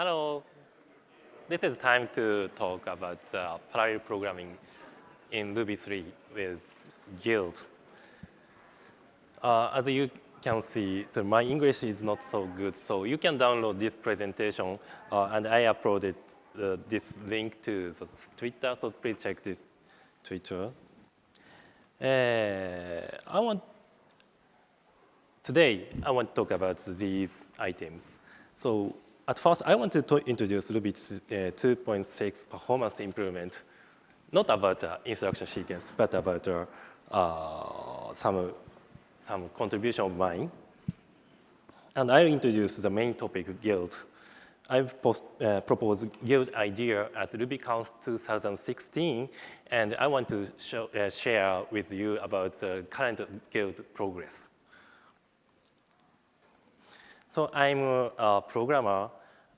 Hello. This is time to talk about uh, parallel programming in Ruby 3 with Guild. Uh, as you can see, so my English is not so good, so you can download this presentation, uh, and I uploaded uh, this link to the Twitter, so please check this Twitter. Uh, I want today I want to talk about these items. So at first, I want to introduce Ruby uh, 2.6 performance improvement, not about uh, instruction sequence, but about uh, uh, some, some contribution of mine. And I'll introduce the main topic, Guild. I've post, uh, proposed Guild idea at RubyConf 2016, and I want to show, uh, share with you about the current Guild progress. So I'm a programmer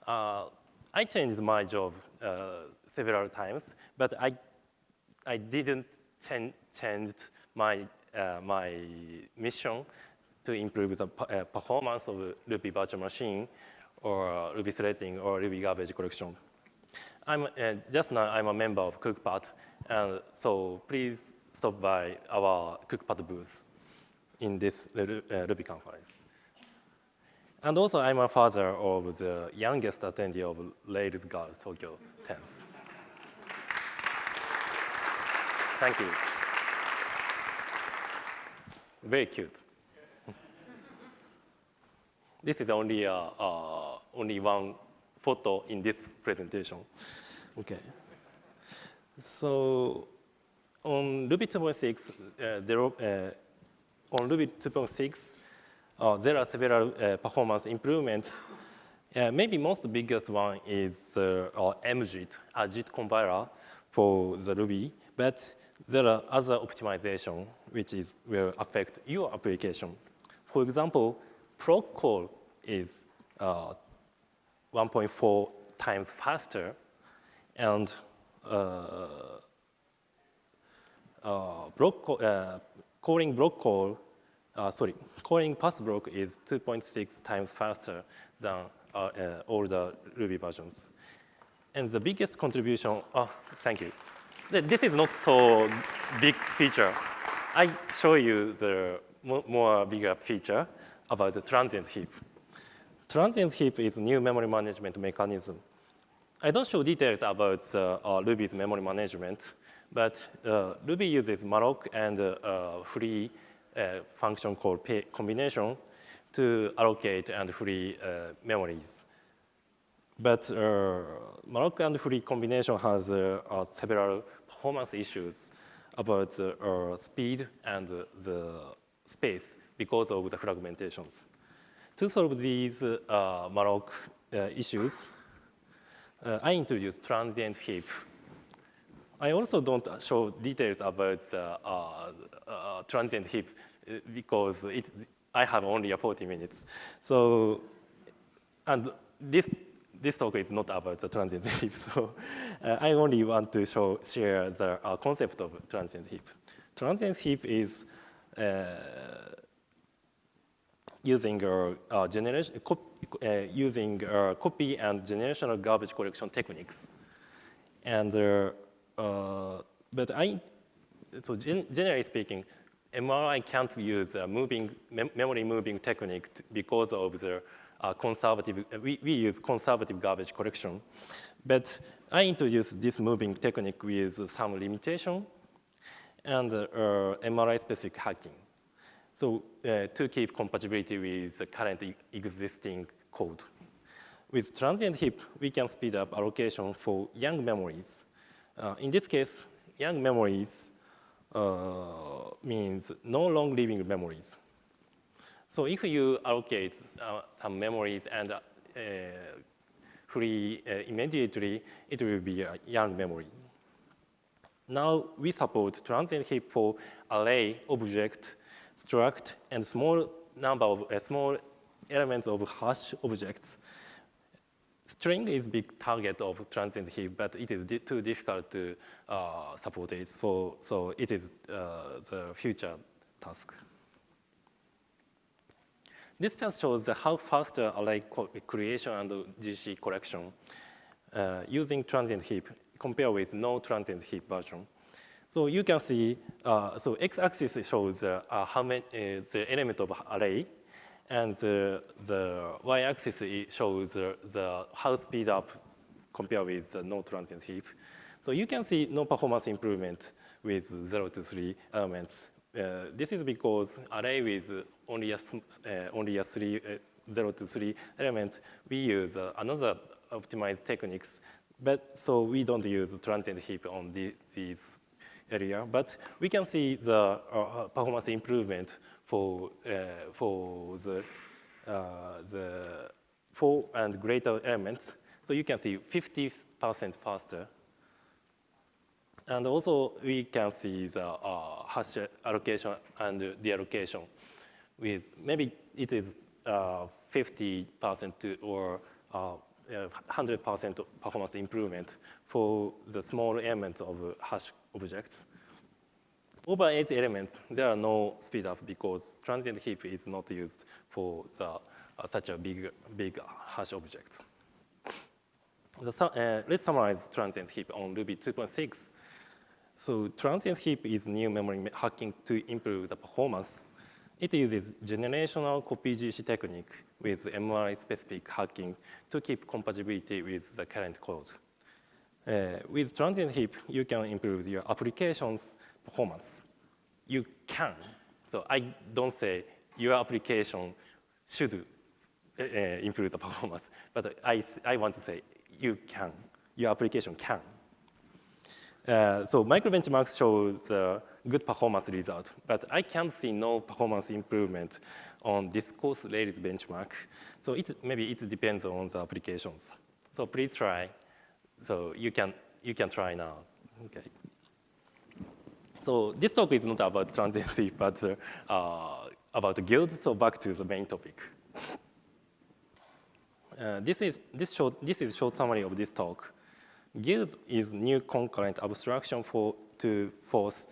uh, I changed my job uh, several times, but I, I didn't ch change my, uh, my mission to improve the uh, performance of Ruby virtual machine or Ruby threading or Ruby garbage collection. I'm, uh, just now I'm a member of CookPad, and so please stop by our CookPad booth in this uh, Ruby conference. And also, I'm a father of the youngest attendee of Rails Girls Tokyo 10th. Thank you. Very cute. this is only, uh, uh, only one photo in this presentation. Okay. So on Ruby 2.6, uh, uh, on Ruby 2.6, uh, there are several uh, performance improvements. Uh, maybe most biggest one is uh, MJIT, a JIT compiler for the Ruby, but there are other optimization which is, will affect your application. For example, proc call is uh, 1.4 times faster, and uh, uh, block call, calling block call uh, sorry, calling pass block is 2.6 times faster than uh, uh, the Ruby versions. And the biggest contribution, oh, thank you. This is not so big feature. I show you the more bigger feature about the transient heap. Transient heap is new memory management mechanism. I don't show details about uh, uh, Ruby's memory management, but uh, Ruby uses malloc and uh, free a function called combination to allocate and free uh, memories. But uh, malloc and free combination has uh, uh several performance issues about uh, speed and the space because of the fragmentations. To solve these uh, malloc issues, I introduced transient heap I also don't show details about uh, uh, transient heap uh, because it, I have only 40 minutes. So, and this, this talk is not about the transient heap. So uh, I only want to show, share the uh, concept of transient heap. Transient heap is uh, using uh, generation, using copy and generational garbage collection techniques. And uh, but I, so gen generally speaking, MRI can't use a moving, mem memory moving technique because of the uh, conservative, uh, we, we use conservative garbage collection. But I introduced this moving technique with some limitation and uh, MRI-specific hacking. So uh, to keep compatibility with the current existing code. With transient heap, we can speed up allocation for young memories uh, in this case, young memories uh, means no long living memories. So if you allocate uh, some memories and uh, free uh, immediately, it will be a young memory. Now we support transient heap for array, object, struct, and small number of uh, small elements of hash objects String is big target of transient heap, but it is di too difficult to uh, support it. So, so it is uh, the future task. This just shows how fast array creation and GC collection uh, using transient heap compared with no transient heap version. So you can see, uh, so x-axis shows uh, how many, uh, the element of array, and the, the y-axis shows the how speed up compared with the no transient heap. So you can see no performance improvement with 0 to 3 elements. Uh, this is because array with only a, uh, only a three, uh, 0 to 3 element, we use another optimized techniques, but so we don't use transient heap on the, these area, but we can see the uh, uh, performance improvement for uh, for the the four and greater elements. So you can see 50% faster. And also we can see the uh, hash allocation and deallocation with maybe it is 50% uh, or 100% uh, performance improvement for the small elements of hash objects. Over eight elements, there are no speed up because transient heap is not used for the, uh, such a big, big hash objects. The, uh, let's summarize transient heap on Ruby 2.6. So transient heap is new memory hacking to improve the performance. It uses generational copy GC technique with MRI-specific hacking to keep compatibility with the current code. Uh, with transient heap, you can improve your application's performance. You can. So I don't say your application should uh, improve the performance, but I, I want to say you can. Your application can. Uh, so microbenchmarks show the good performance result, but I can see no performance improvement on Discourse Rails benchmark. So it, maybe it depends on the applications. So please try so you can, you can try now. Okay. So this talk is not about transiency, but uh, about guild. So back to the main topic. Uh, this is this short this is short summary of this talk. Guild is new concurrent abstraction for to force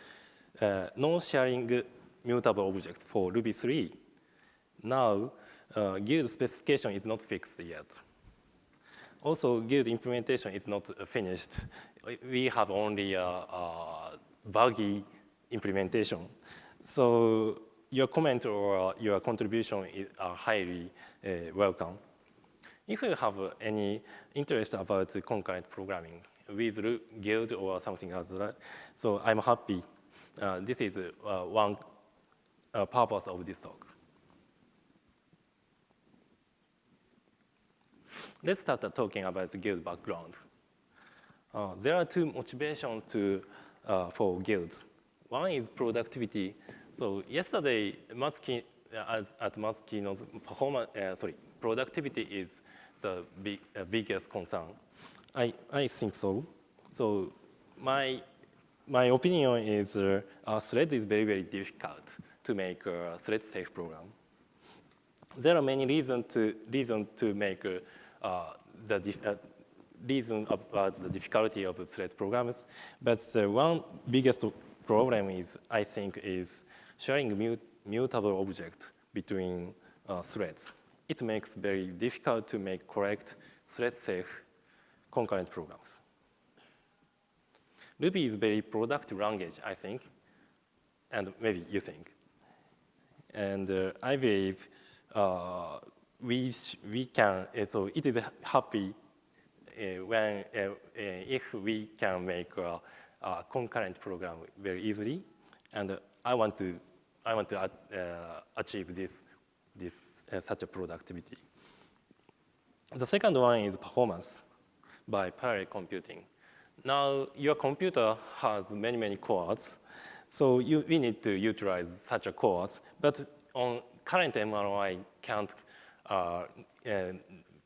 uh, non-sharing mutable objects for Ruby 3. Now, uh, guild specification is not fixed yet. Also, Guild implementation is not finished. We have only a, a buggy implementation. So your comment or your contribution is, highly uh, welcome. If you have any interest about concurrent programming with Guild or something else, so I'm happy. Uh, this is uh, one uh, purpose of this talk. Let's start talking about the guild background. Uh, there are two motivations to, uh, for guilds. One is productivity. So yesterday, Matsuki, uh, at Matsuki's performance, uh, sorry, productivity is the big, uh, biggest concern. I, I think so. So my, my opinion is uh, a thread is very, very difficult to make a thread-safe program. There are many reasons to, reason to make uh, the uh, reason about the difficulty of thread programs. But the one biggest problem is, I think, is sharing mut mutable object between uh, threads. It makes very difficult to make correct thread-safe concurrent programs. Ruby is very productive language, I think, and maybe you think. And uh, I believe uh, we, we can, uh, so it is happy uh, when, uh, if we can make a, a, concurrent program very easily. And I want to, I want to achieve this, this such a productivity. The second one is performance by parallel computing. Now, your computer has many, many cores, so you, we need to utilize such a cores, but on current MRI can't uh,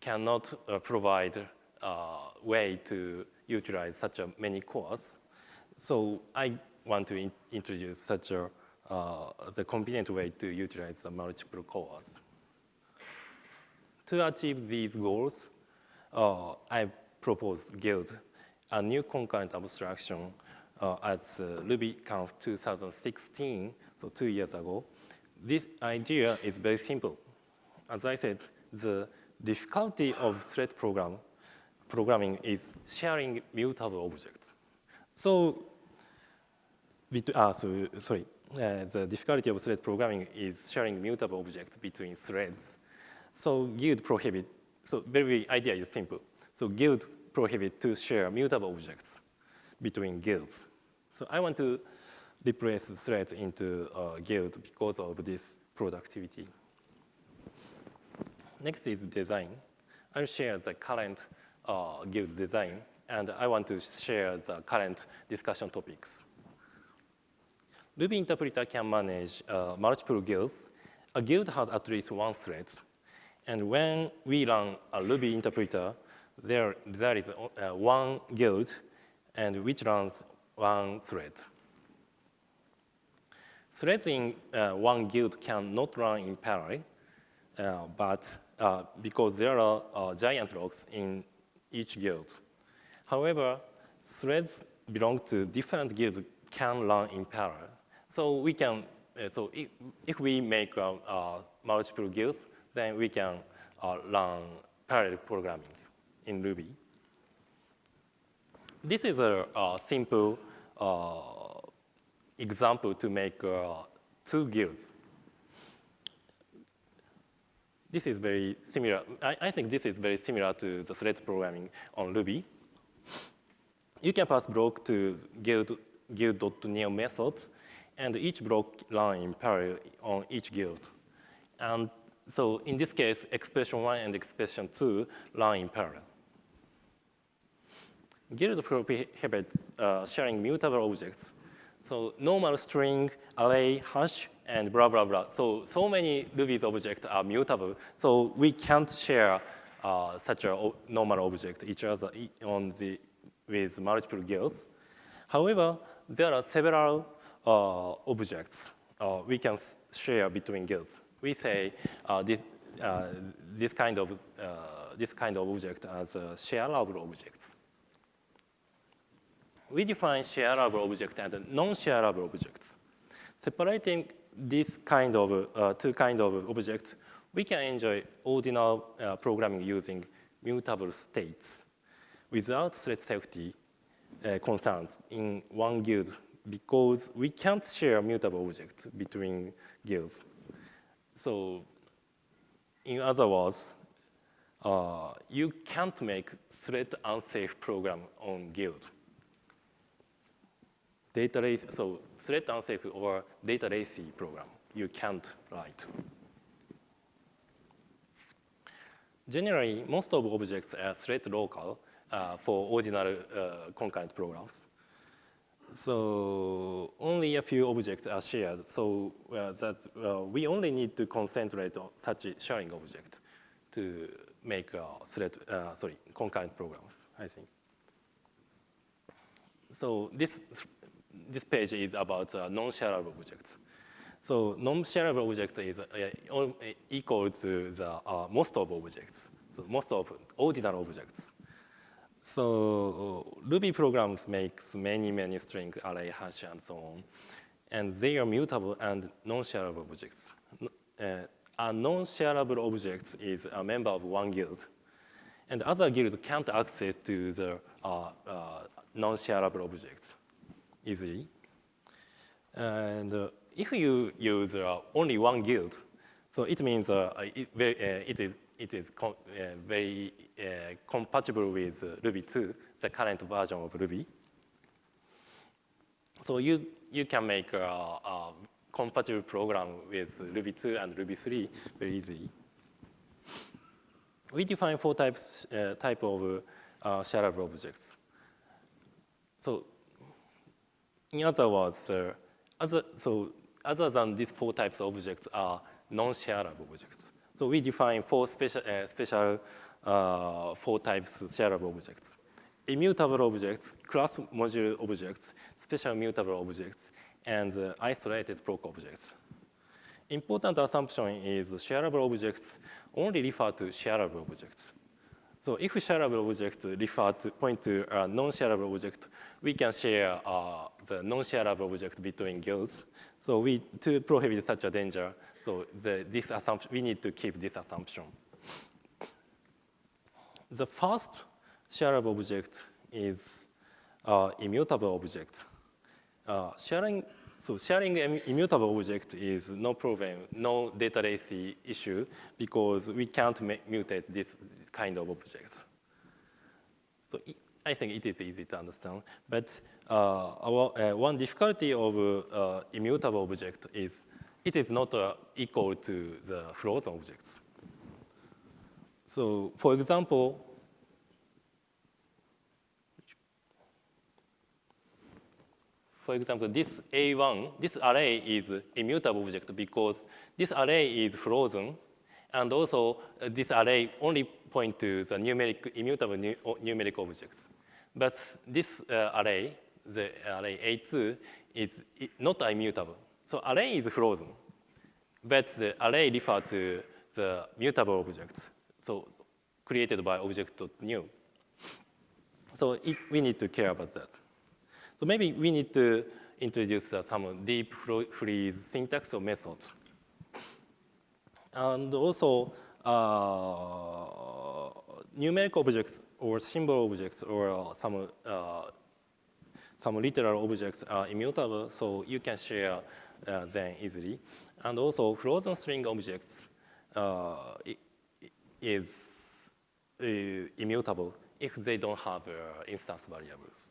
cannot uh, provide uh, way to utilize such a many cores. So I want to in introduce such a uh, the convenient way to utilize the multiple cores. To achieve these goals, uh, I propose Guild, a new concurrent abstraction uh, at uh, RubyConf 2016, so two years ago. This idea is very simple as I said, the difficulty of thread program programming is sharing mutable objects. So, uh, so sorry, uh, the difficulty of thread programming is sharing mutable objects between threads. So guild prohibit, so very idea is simple. So guild prohibit to share mutable objects between guilds. So I want to replace threads into uh, guild because of this productivity. Next is design. I'll share the current uh, guild design, and I want to share the current discussion topics. Ruby interpreter can manage uh, multiple guilds. A guild has at least one thread. And when we run a Ruby interpreter, there, there is uh, one guild and which runs one thread. Threads in uh, one guild cannot run in parallel, uh, but uh, because there are uh, giant locks in each guild. However, threads belong to different guilds can run in parallel. So we can, uh, so if, if we make uh, uh, multiple guilds, then we can uh, run parallel programming in Ruby. This is a, a simple uh, example to make uh, two guilds. This is very similar. I, I, think this is very similar to the thread programming on Ruby. You can pass block to guild guild.new method and each block run in parallel on each guild. And so in this case, expression one and expression two run in parallel. Guild prohibit uh, sharing mutable objects. So normal string, array, hash, and blah, blah, blah. So, so many Ruby's objects are mutable. So we can't share uh, such a normal object each other on the, with multiple guilds. However, there are several uh, objects uh, we can share between guilds. We say uh, this, this, kind of, this kind of object as shareable objects. We define shareable object and non-shareable objects. Separating this kind of uh, two kind of objects, we can enjoy ordinal uh, programming using mutable states without thread safety uh, concerns in one guild because we can't share mutable objects between guilds. So in other words, uh, you can't make thread unsafe program on guild. Data lazy, so thread unsafe or data lazy program, you can't write. Generally, most of objects are thread local uh, for ordinary uh, concurrent programs. So only a few objects are shared, so uh, that uh, we only need to concentrate on such sharing object to make thread, uh, sorry, concurrent programs, I think. So this, this page is about uh, non-shareable objects. So non-shareable object is uh, equal to the most of objects, so most of ordinary objects. So Ruby programs makes many, many strings, array, hash, and so on. And they are mutable and non-shareable objects. Uh, a non-shareable object is a member of one guild. And other guilds can't access to the uh, uh, non-shareable objects easily. And uh, if you use uh, only one guild, so it means uh, it, very, it is it is uh, very compatible with Ruby 2, the current version of Ruby. So you, you can make a, a compatible program with Ruby 2 and Ruby 3 very easily. We define four types uh, type of uh, shareable objects. So in other words, uh, other, so other than these four types of objects are non-shareable objects. So we define four special, uh, special uh, four types of shareable objects. Immutable objects, class module objects, special mutable objects, and uh, isolated block objects. Important assumption is shareable objects only refer to shareable objects. So if shareable object refer to point to a non-shareable object, we can share uh, the non-shareable object between guilds. So we to prohibit such a danger, So the, this assumption, we need to keep this assumption. The first shareable object is uh, immutable object. Uh, sharing, so sharing immutable object is no problem, no data latency issue because we can't mutate this kind of objects. So I think it is easy to understand. But uh, our, uh, one difficulty of uh, immutable object is it is not equal to the frozen objects. So for example, for example, this A1, this array is immutable object because this array is frozen, and also uh, this array only point to the numeric immutable nu numeric objects. But this uh, array, the array A2, is not immutable. So array is frozen, but the array refer to the mutable objects, so created by object.new. So it, we need to care about that. So maybe we need to introduce uh, some deep freeze syntax or methods. And also, uh, numeric objects or symbol objects or some uh, some literal objects are immutable, so you can share uh, them easily. And also, frozen string objects uh, is uh, immutable if they don't have instance variables.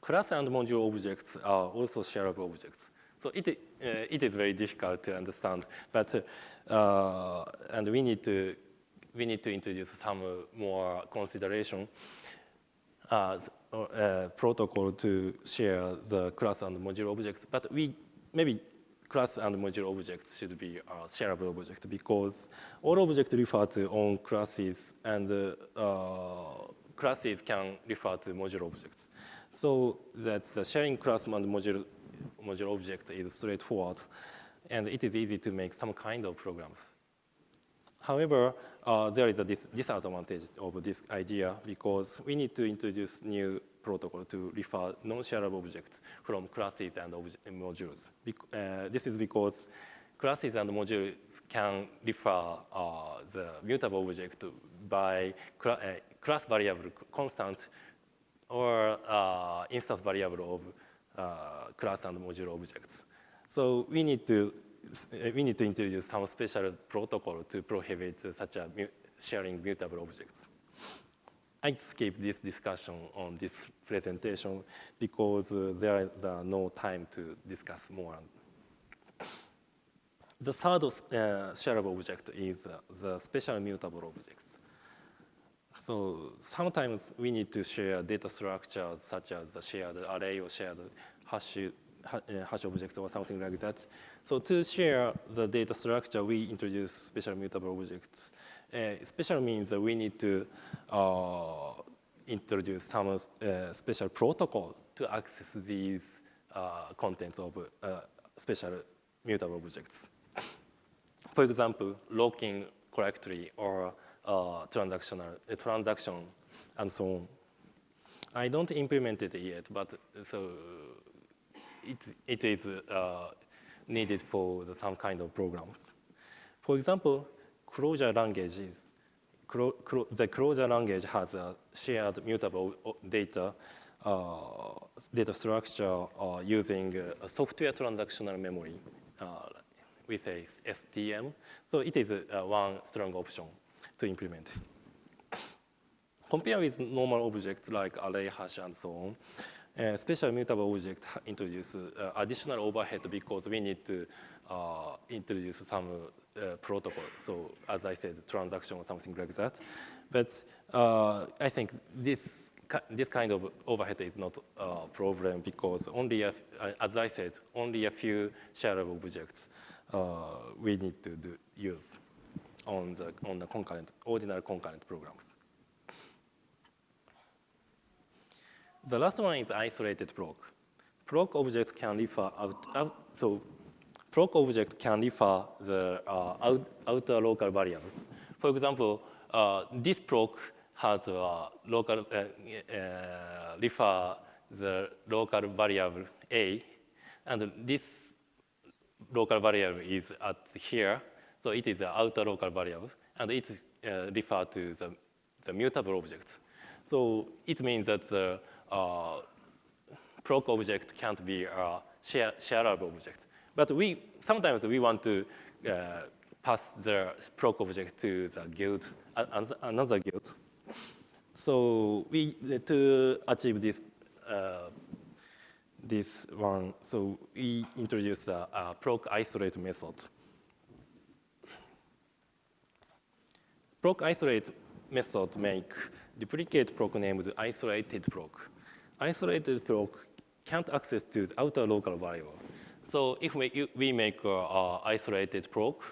Class and module objects are also shareable objects. So it, uh, it is very difficult to understand, but uh, and we need to we need to introduce some more consideration uh, uh, protocol to share the class and module objects. But we maybe class and module objects should be a shareable object because all objects refer to own classes and uh, classes can refer to module objects. So that the sharing class and module, module object is straightforward, and it is easy to make some kind of programs. However, uh, there is a dis disadvantage of this idea because we need to introduce new protocol to refer non-shareable objects from classes and modules. Bec uh, this is because classes and modules can refer uh, the mutable object by cl uh, class variable constant or uh, instance variable of uh, class and module objects. So we need to we need to introduce some special protocol to prohibit such a sharing mutable objects. I skip this discussion on this presentation because uh, there is uh, no time to discuss more. The third uh, shareable object is uh, the special mutable objects. So sometimes we need to share data structures such as a shared array or shared hash, hash objects or something like that. So to share the data structure, we introduce special mutable objects. Uh, special means that we need to uh, introduce some uh, special protocol to access these uh, contents of uh, special mutable objects. For example, locking correctly or uh, transactional uh, transaction and so on. I don't implement it yet, but so it, it is uh, needed for the, some kind of programs. For example, Clojure languages. Clo Clo the Clojure language has a shared mutable data uh, data structure uh, using a software transactional memory. Uh, we say STM. So it is one strong option to implement. Compare with normal objects like array hash and so on. Uh, special mutable object introduce uh, additional overhead because we need to uh, introduce some uh, protocol. So as I said, transaction or something like that. But uh, I think this this kind of overhead is not a problem because only, a, as I said, only a few shareable objects we need to do, use on the, on the concurrent, ordinary concurrent programs. The last one is isolated proc. Proc objects can refer out, out so proc object can refer the uh, out, outer local variables. For example, uh, this proc has a local uh, uh refer the local variable a, and this local variable is at here, so it is the outer local variable, and it uh, refers to the, the mutable object. So it means that the uh, proc object can't be a share, shareable object. But we sometimes we want to uh, pass the proc object to the guild, another guild. So we to achieve this uh, this one, so we introduce a, a proc isolate method. Proc isolate method make duplicate proc named isolated proc. Isolated proc can't access to the outer local variable. So if we, we make a, a isolated proc,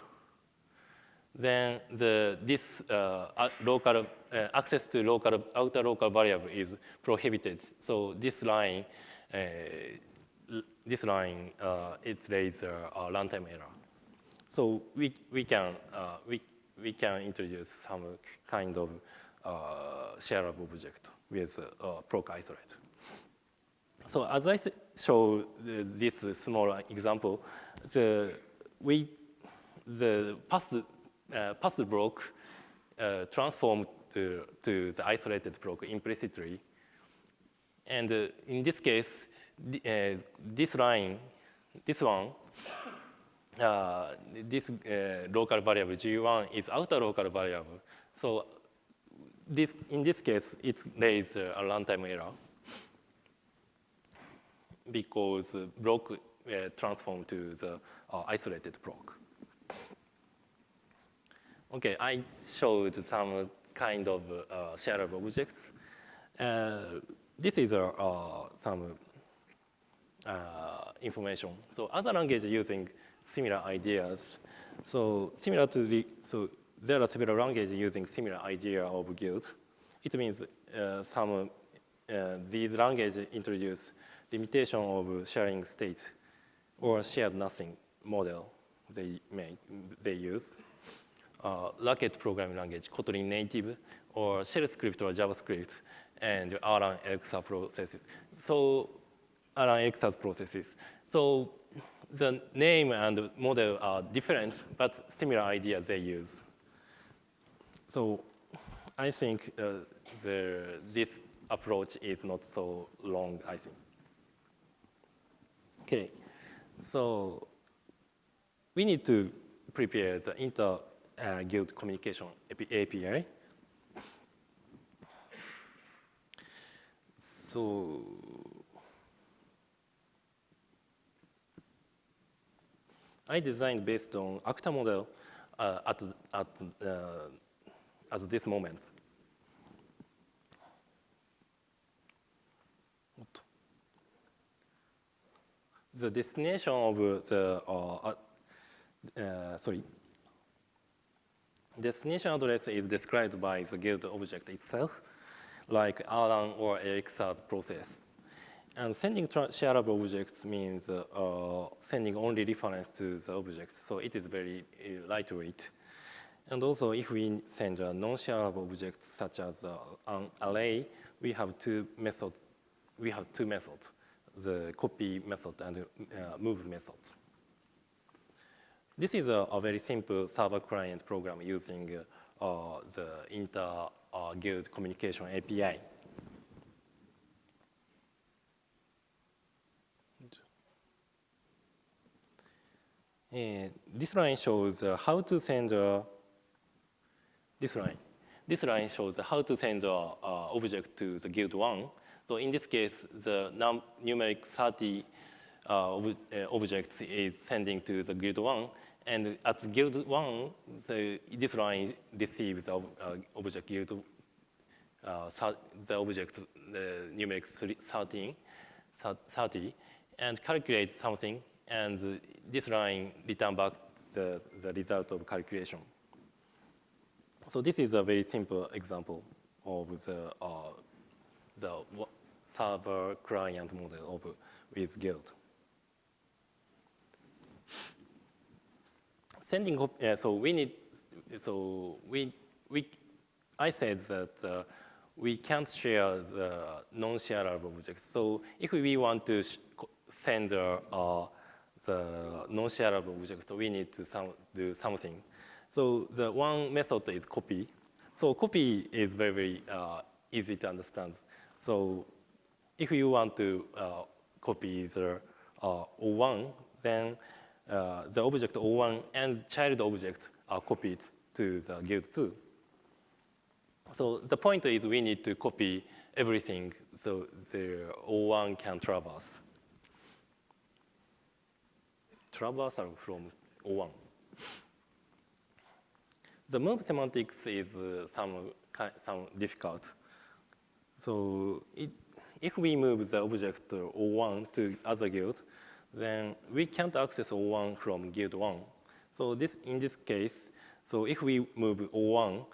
then the, this uh, local uh, access to local outer local variable is prohibited. So this line, uh, this line, uh, it raises a, runtime error. So we we can uh, we we can introduce some kind of uh, shareable object with proc isolate. So as I show this small example, the we the path uh, path block uh, transformed to, to the isolated block implicitly. And uh, in this case, the, uh, this line, this one, uh, this uh, local variable G1 is outer local variable. So this, in this case, it raises a runtime error because block uh, transformed to the uh, isolated block. Okay, I showed some kind of uh, shareable objects. Uh, this is uh, some uh, information. So other languages using similar ideas. So similar to the, so there are several languages using similar idea of guild. It means uh, some, uh, these languages introduce limitation of sharing state or shared nothing model they make, they use. Uh, Racket programming language, Kotlin native, or shell script or JavaScript, and Erlang Elixir processes. So Erlang Elixir processes. So the name and model are different, but similar ideas they use. So I think uh, the, this approach is not so long, I think. Okay, so we need to prepare the inter uh, guild communication API. So I designed based on Actor model uh, at, at, uh, at this moment. The destination of the, uh, uh, sorry, destination address is described by the guild object itself, like Erlang or Elixir's process. And sending shareable objects means uh, uh, sending only reference to the object, so it is very uh, lightweight. And also, if we send a non-shareable object such as uh, an array, we have two methods. We have two methods: the copy method and uh, move methods. This is a, a very simple server-client program using uh, the inter-guild communication API. This line shows uh, how to send uh, this line. This line shows how to send an object to the guild one. So in this case, the num numeric 30 uh, ob uh, objects is sending to the guild one. And at guild one, the, this line receives the uh, object guild, uh, the object numeric 13, 30, and calculates something and this line return back the, the result of calculation. So this is a very simple example of the, uh, the server client model of with Guild. Sending, uh, so we need, so we, we, I said that uh, we can't share the non-shareable objects. So if we want to send a, the non-shareable object, we need to some, do something. So the one method is copy. So copy is very, very uh, easy to understand. So if you want to uh, copy the uh, O1, then uh, the object O1 and child object are copied to the guild 2. So the point is we need to copy everything so the O1 can traverse. Traversal from O1. The move semantics is uh, some, some difficult. So it, if we move the object O1 to other guild, then we can't access O1 from guild 1. So this, in this case, so if we move O1,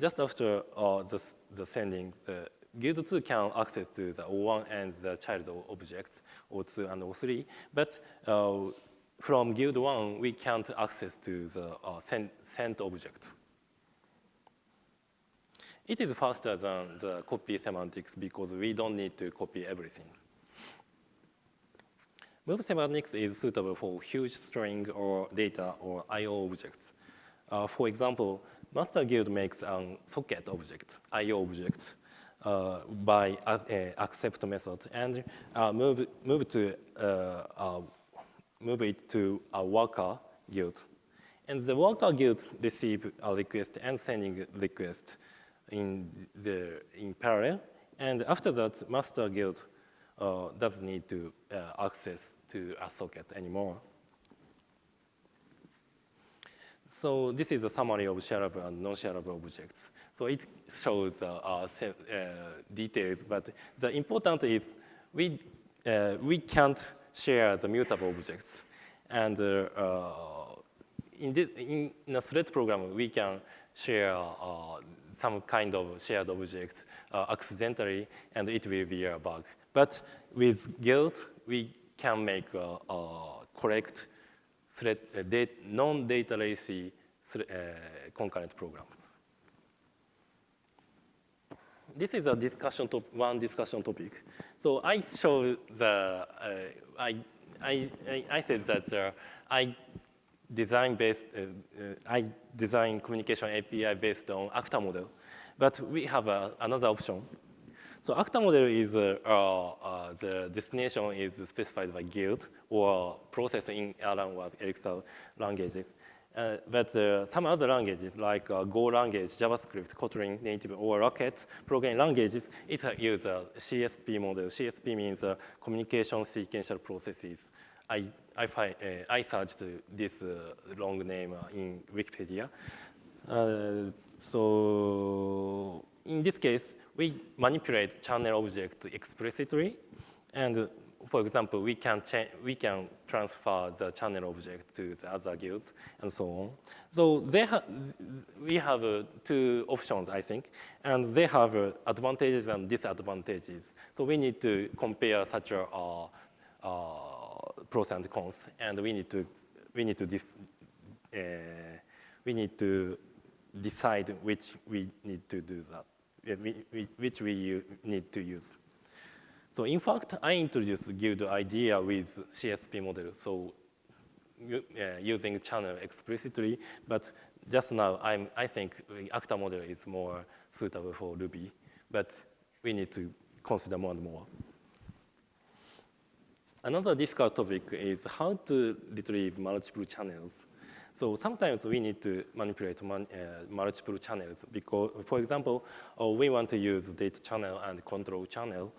just after uh, the, the sending, the guild 2 can access to the O1 and the child objects, O2 and O3, but uh, from guild 1, we can't access to the uh, sent, sent object. It is faster than the copy semantics because we don't need to copy everything. Move semantics is suitable for huge string or data or I.O. objects. Uh, for example, master guild makes a socket object, I.O. object, uh, by uh, accept method and uh, move, move, to, uh, move it to a worker guild. And the worker guild receive a request and sending request in, the, in parallel. And after that, master guild uh, doesn't need to uh, access to a socket anymore. So this is a summary of shareable and non-shareable objects. So it shows uh, uh, details, but the important is we, uh, we can't share the mutable objects. And uh, in, this, in, a thread program, we can share some kind of shared object accidentally, and it will be a bug. But with Guild, we can make a, a correct thread, uh, non-data lazy uh, concurrent programs. This is a discussion top, one discussion topic. So I show the, uh, I, I, I said that uh, I design based, uh, uh, I design communication API based on Actor model, but we have another option so Actor model is uh, uh, the destination is specified by guild or processed in Erlang or Elixir languages. Uh, but uh, some other languages like uh, Go language, JavaScript, Kotlin native, or Racket programming languages, it uses a CSP model. CSP means uh, communication sequential processes. I, I, find, I searched this long name in Wikipedia. so in this case, we manipulate channel object explicitly. And for example, we can, we can transfer the channel object to the other guilds and so on. So they ha we have uh, two options, I think, and they have uh, advantages and disadvantages. So we need to compare such a uh, uh pros and cons, and we need to we need to uh, we need to decide which we need to do that which we need to use. So in fact, I introduced guild idea with CSP model, so uh, using channel explicitly, but just now I'm, I think Actor model is more suitable for Ruby, but we need to consider more and more. Another difficult topic is how to retrieve multiple channels. So sometimes we need to manipulate man, uh, multiple channels because, for example, uh, we want to use data channel and control channel,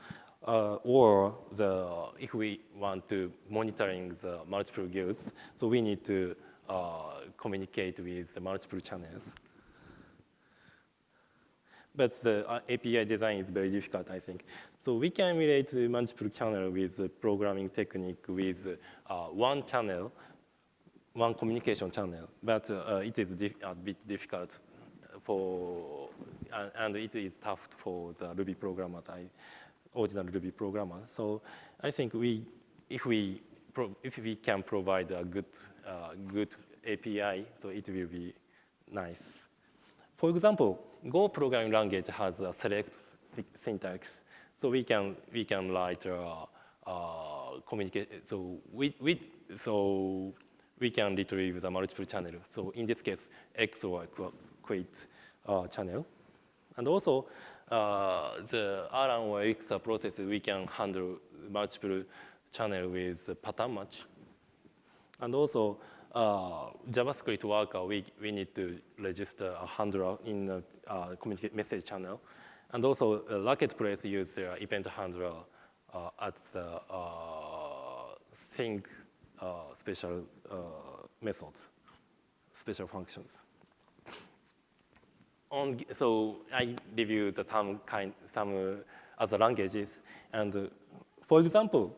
uh, or the, if we want to monitoring the multiple guilds, so we need to uh, communicate with the multiple channels. But the uh, API design is very difficult, I think. So we can emulate multiple channel with programming technique with uh, one channel one communication channel, but uh, it is a bit difficult for, and it is tough for the Ruby programmers, I, ordinary Ruby programmer. So I think we, if we, if we can provide a good, uh, good API, so it will be nice. For example, Go programming language has a select syntax, so we can we can write uh, uh, communicate. So we, we so we can retrieve the multiple channel. So in this case, X or quit uh, channel. And also, uh, the Erlang process, we can handle multiple channel with pattern match. And also, uh, JavaScript worker, we, we need to register a handler in the uh, communicate message channel. And also, uh, Racket place use their event handler uh, as the uh, thing uh, special uh, methods, special functions. On, so I review the some kind, some uh, other languages, and uh, for example,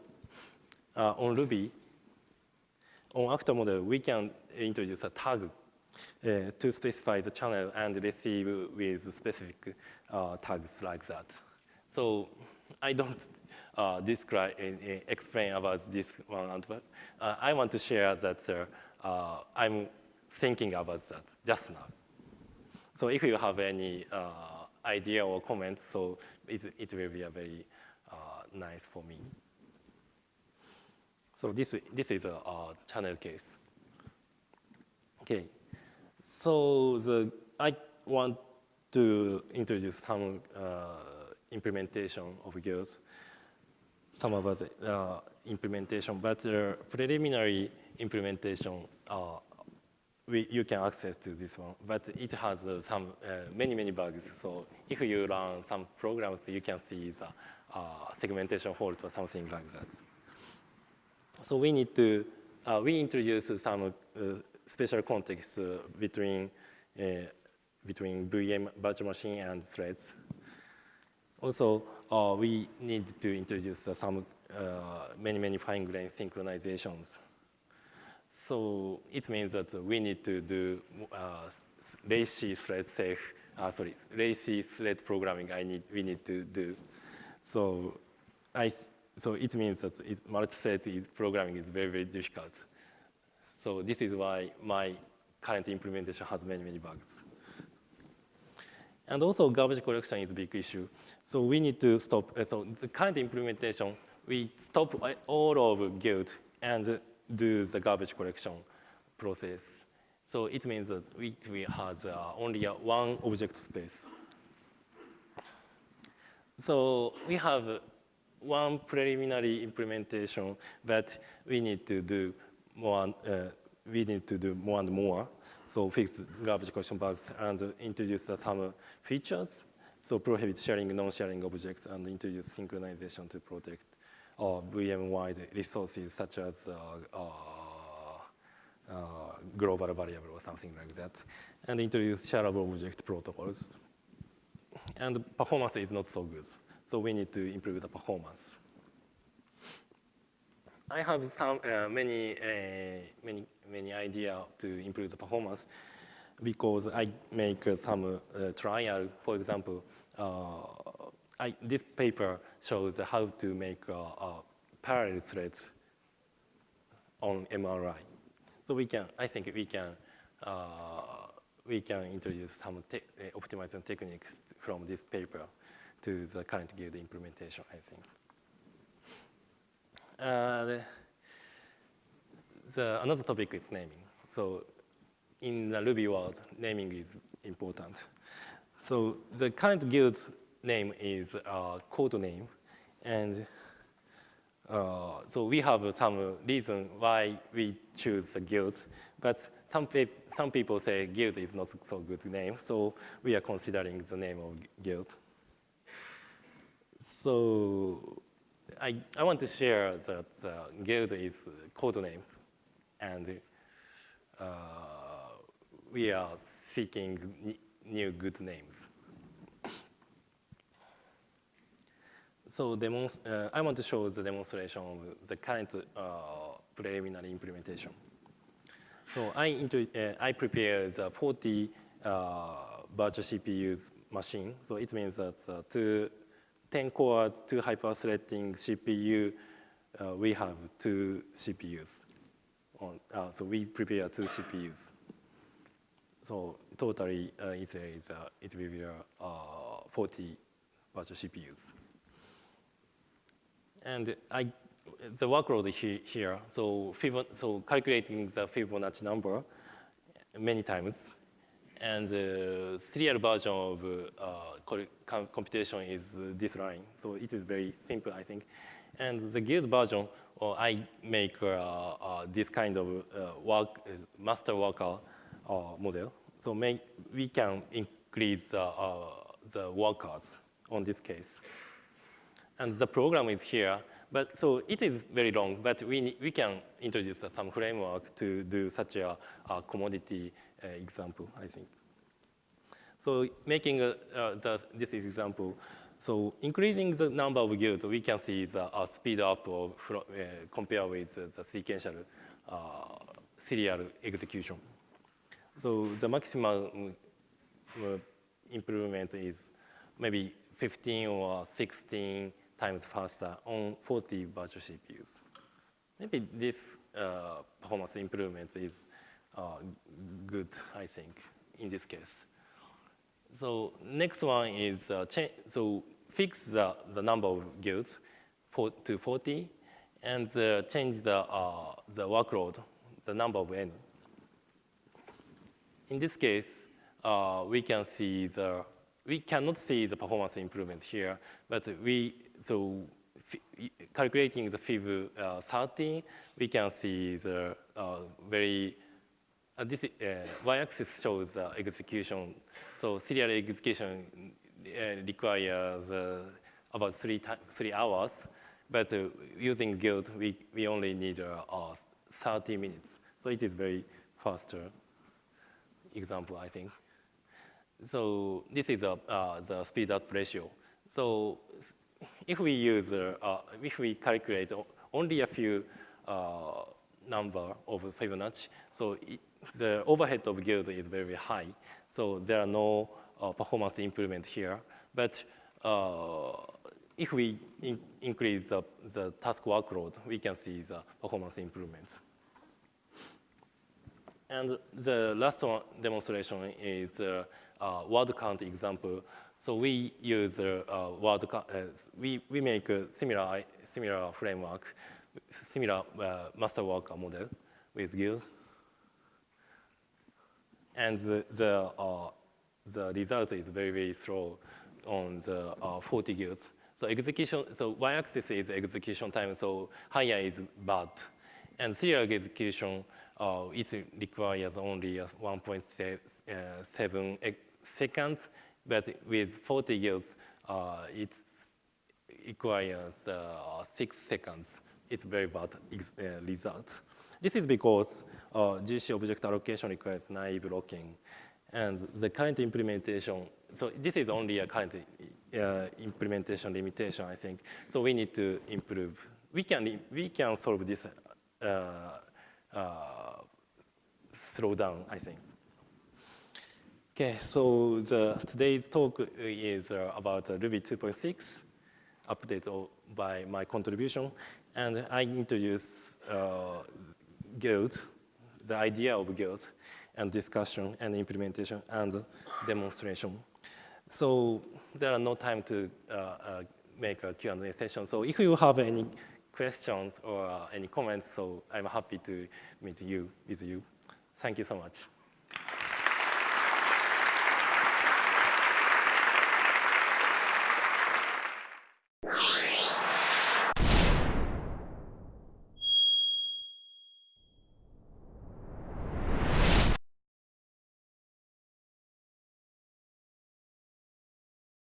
uh, on Ruby, on actor model, we can introduce a tag uh, to specify the channel and receive with specific uh, tags like that. So I don't uh, describe, explain about this one, but I want to share that I'm thinking about that just now. So if you have any idea or comments, so it, it will be a very nice for me. So this, this is a, a channel case. Okay, so the, I want to introduce some uh, implementation of Guild, some of the uh, implementation, but preliminary implementation, uh, we, you can access to this one, but it has uh, some uh, many, many bugs. So if you run some programs, you can see the uh, segmentation fault or something like that. So we need to, uh, we introduce some uh, special context uh, between, between VM virtual machine and threads. Also, we need to introduce some many, many fine-grained synchronizations. So it means that we need to do lazy thread safe, uh, sorry, lazy thread programming I need, we need to do. So I so it means that multi-thread programming is very, very difficult. So this is why my current implementation has many, many bugs. And also garbage collection is a big issue. So we need to stop, uh, so the current implementation, we stop all of Guild and do the garbage collection process. So it means that we, we have uh, only uh, one object space. So we have one preliminary implementation, but we need to do more, uh, we need to do more and more. So fix garbage collection bugs and introduce some features. So prohibit sharing non-sharing objects and introduce synchronization to protect uh, VM-wide resources such as uh, uh, uh, global variable or something like that, and introduce shareable object protocols. And performance is not so good. So we need to improve the performance. I have some uh, many uh, many many idea to improve the performance because I make some uh, trial. For example, I, this paper shows how to make uh, parallel threads on MRI. So we can, I think we can we can introduce some te optimization techniques from this paper to the current Guild implementation, I think. Uh, the, the, another topic is naming. So in the Ruby world, naming is important. So the current guild name is a code name. And uh, so we have some reason why we choose the guild. But some, pe some people say guild is not so good name. So we are considering the name of guild. So I, I want to share that uh, Guild is code name, and uh, we are seeking new good names. So uh, I want to show the demonstration of the current uh, preliminary implementation. So I, uh, I prepare the 40 uh, virtual CPUs machine. So it means that uh, two 10 cores, two hyper-threading CPU, uh, we have two CPUs. On, uh, so we prepare two CPUs. So totally, uh, it, is, uh, it will be uh, 40 virtual CPUs. And I, the workload he, here, so, Fibon so calculating the Fibonacci number many times, and the serial version of uh, computation is this line. So it is very simple, I think. And the guild version, I make uh, uh, this kind of uh, work, uh, master worker uh, model. So make, we can increase the workers on this case. And the program is here. But so it is very long, but we, we can introduce some framework to do such a, a commodity uh, example, I think. So making a, uh, the, this example, so increasing the number of guilds, we can see the uh, speed up of, uh, compared with the sequential uh, serial execution. So the maximum uh, improvement is maybe 15 or 16 times faster on 40 virtual CPUs. Maybe this uh, performance improvement is uh, good, I think, in this case. So next one is uh, so fix the, the number of guilds for, to 40 and uh, change the, uh, the workload, the number of n. In this case, uh, we can see the, we cannot see the performance improvement here, but we, so calculating the FIB uh, 13, we can see the uh, very, uh, this uh, y-axis shows the execution. So serial execution uh, requires uh, about three, three hours, but using Guild, we, we only need 30 minutes. So it is very faster example, I think. So this is a, the speed up ratio. So if we use, uh, if we calculate only a few uh, number of Fibonacci, so it, the overhead of guild is very high. So there are no uh, performance improvement here. But uh, if we in increase the, the task workload, we can see the performance improvements. And the last one demonstration is uh, word count example. So we use uh, word, uh, we, we make a similar, similar framework, similar uh, master worker model with Guild. And the, the, uh, the result is very, very slow on the uh, 40 guilds. So execution, so y-axis is execution time, so higher is bad. And serial execution, uh, it requires only 1.7 seconds, but with 40 years, uh, it requires uh, six seconds. It's very bad uh, result. This is because uh, GC object allocation requires naive locking. And the current implementation, so this is only a current uh, implementation limitation, I think. So we need to improve. We can, we can solve this uh, uh, slowdown, I think. Okay, so the, today's talk is uh, about uh, Ruby 2.6 update by my contribution. And I introduce uh, Guild, the idea of Guild, and discussion and implementation and demonstration. So there are no time to uh, uh, make a Q&A session. So if you have any questions or uh, any comments, so I'm happy to meet you with you. Thank you so much.